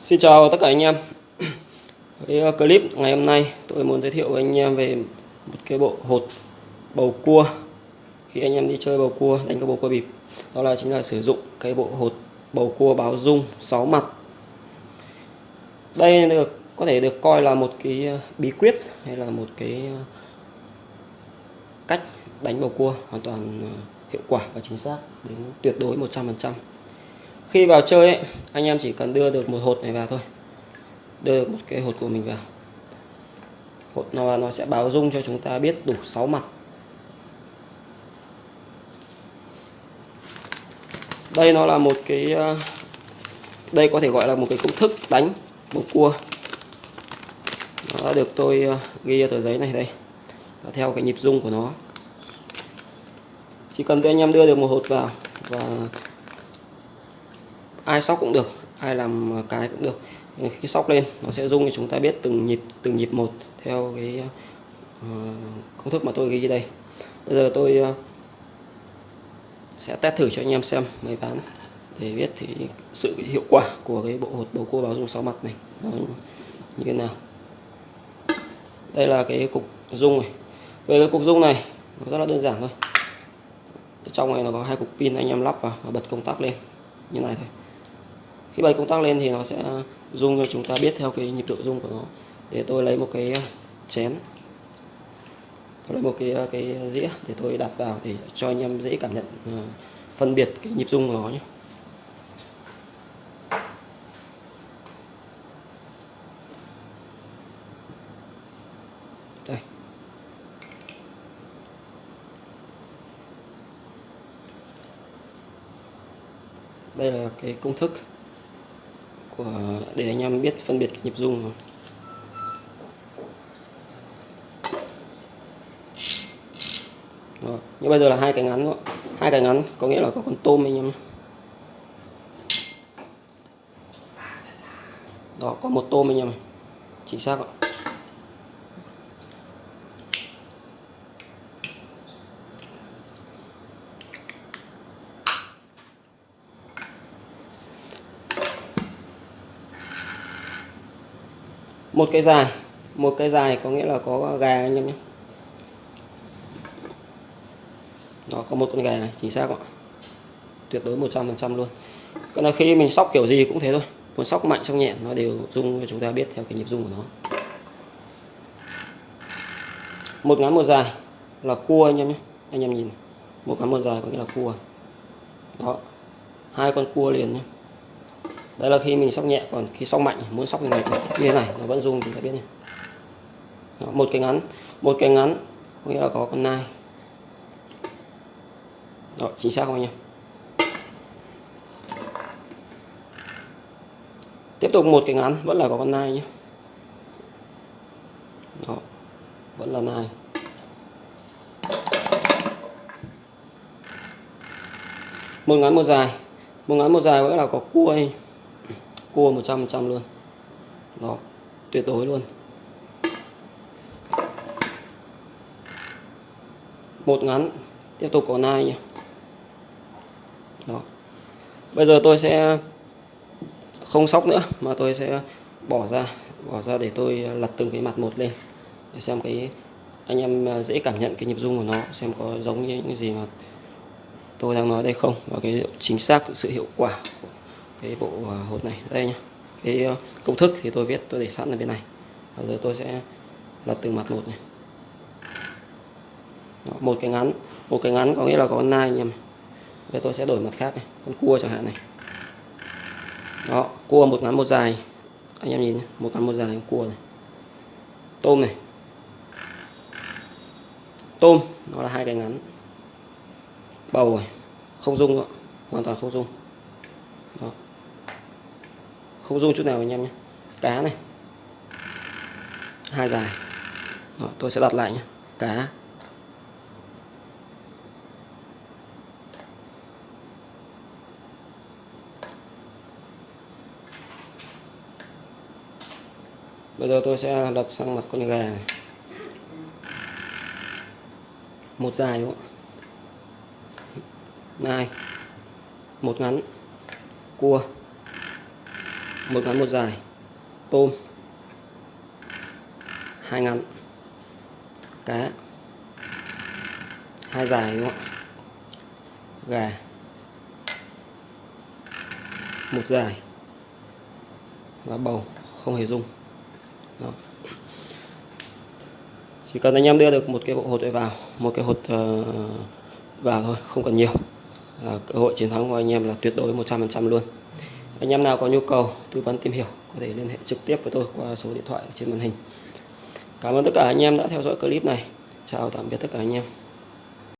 Xin chào tất cả anh em. Với ờ, clip ngày hôm nay tôi muốn giới thiệu với anh em về một cái bộ hột bầu cua. Khi anh em đi chơi bầu cua, đánh các bầu cua bịp, đó là chính là sử dụng cái bộ hột bầu cua báo dung 6 mặt. Đây được, có thể được coi là một cái ờ, bí quyết hay là một cái ờ, cách đánh bầu cua hoàn toàn hiệu quả và chính xác đến tuyệt đối 100% khi vào chơi ấy, anh em chỉ cần đưa được một hột này vào thôi. Đưa được một cái hột của mình vào. Hột nó nó sẽ báo dung cho chúng ta biết đủ 6 mặt. Đây nó là một cái ờ, đây có thể gọi là một cái công thức đánh bầu cua. Nó đã được tôi ờ, ghi ở tờ giấy này đây và theo cái nhịp dung của nó. Chỉ cần anh em đưa được một hột vào và ai sóc cũng được ai làm cái cũng được. Khi sóc lên nó sẽ rung thì chúng ta biết từng nhịp từng nhịp một theo cái uh, công thức mà tôi ghi đây. Bây giờ tôi uh, sẽ test thử cho anh em xem máy bán để biết thì sự hiệu quả của cái bộ hột bầu cua báo dung sáu mặt này nó như thế nào. Đây là cái cục dung này. Về cái cục dung này nó rất là đơn giản thôi. Trong này nó có hai cục pin anh em lắp vào và bật công tắc lên. Như này thôi khi bật công tắc lên thì nó sẽ rung cho chúng ta biết theo cái nhịp độ rung của nó. Để tôi lấy một cái à, chén. Tôi lấy một cái à, cái dĩa để tôi đặt vào để cho anh em dễ cảm nhận à, phân biệt cái nhịp rung của nó nhé. Đây. Đây là cái công thức của để anh em biết phân biệt cái nhịp rung như bây giờ là hai cái ngắn rồi, hai cái ngắn có nghĩa là có con tôm anh em đó có một tôm anh em. Chính xác ạ. Một cây dài. Một cây dài có nghĩa là có gà anh em nhé. Nó có một con gà này chính xác ạ. Tuyệt đối 100% luôn. Còn là khi mình sóc kiểu gì cũng thế thôi. Muốn sóc mạnh, sóc nhẹ, nó đều dung cho chúng ta biết theo cái nhịp dung của nó. Một ngắn một dài là cua anh em nhé. Anh em nhìn một ngắn một dài có nghĩa là cua. Đó. Hai con cua liền nhé đây là khi mình sóc nhẹ còn khi sóc mạnh muốn sóc như như thế này nó vẫn rung chúng ta biết này Đó, một cái ngắn một cái ngắn có nghĩa là có con nai. Đó, chính xác không anh em? Tiếp tục một cái ngắn vẫn là có con nai nhé. Đó, vẫn là nai. Một ngắn một dài. Một ngắn một dài vẫn là có cua anh cua 100% luôn. Đó tuyệt đối luôn. Một ngắn. Tiếp tục có nai nhé đó. Bây giờ tôi sẽ không sóc nữa, mà tôi sẽ bỏ ra. Bỏ ra để tôi lật từng cái mặt một lên. Để xem cái anh em dễ cảm nhận cái nhịp rung của nó, xem có giống như những gì mà tôi đang nói đây không, và cái chính xác sự hiệu quả của cái bộ à, hột này. Đây nhá. Cái ờ, công thức thì tôi viết tôi để sẵn ở bên này. Bây giờ tôi sẽ lật từng mặt một này. Đó, một cái ngắn. Một cái ngắn có nghĩa là có con nai em. Bây tôi sẽ đổi mặt khác này con cua chẳng hạn này. Đó cua một ngắn một dài. Anh em nhìn nhé. một ngắn một dài con cua này. Tôm này. Tôm nó là hai cái ngắn. Bầu này. Không dung nữa hoàn toàn không dung đó không rung chút nào anh em nhé. Cá này. Hai dài. Đó, tôi sẽ đặt lại nhé. Cá. Bây giờ tôi sẽ đặt sang mặt con gà này. Một dài đúng không nai. Một ngắn. Cua một ngắn một dài. Tôm. Hai ngắn. Cá. Hai dài đúng không ạ? Gà. Một dài. Và bầu. Không hề dung Đó. chỉ cần anh em đưa được một cái bộ hột này vào. Một cái hột uh, vào thôi không cần nhiều. Là cơ hội chiến thắng của anh em là tuyệt đối 100% luôn anh em nào có nhu cầu tư vấn tìm hiểu có thể liên hệ trực tiếp với tôi qua số điện thoại trên màn hình. Cảm ơn tất cả anh em đã theo dõi clip này. Chào tạm biệt tất cả anh em.